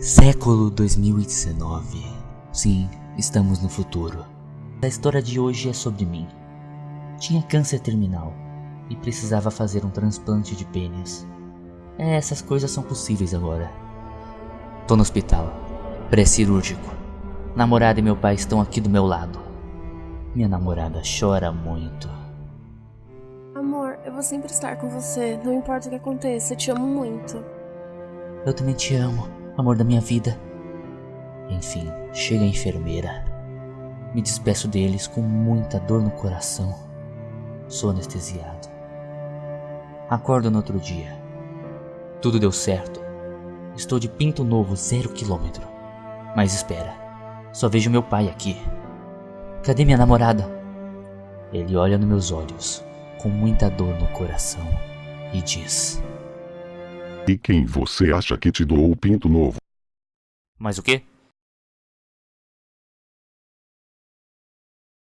Século 2019. Sim, estamos no futuro. A história de hoje é sobre mim. Tinha câncer terminal e precisava fazer um transplante de pênis. É, essas coisas são possíveis agora. Tô no hospital, pré-cirúrgico. Namorada e meu pai estão aqui do meu lado. Minha namorada chora muito. Amor, eu vou sempre estar com você, não importa o que aconteça, eu te amo muito. Eu também te amo, amor da minha vida. Enfim, chega a enfermeira. Me despeço deles com muita dor no coração. Sou anestesiado. Acordo no outro dia. Tudo deu certo. Estou de pinto novo, zero quilômetro. Mas espera, só vejo meu pai aqui. Cadê minha namorada? Ele olha nos meus olhos, com muita dor no coração, e diz: E quem você acha que te doou o pinto novo? Mas o quê?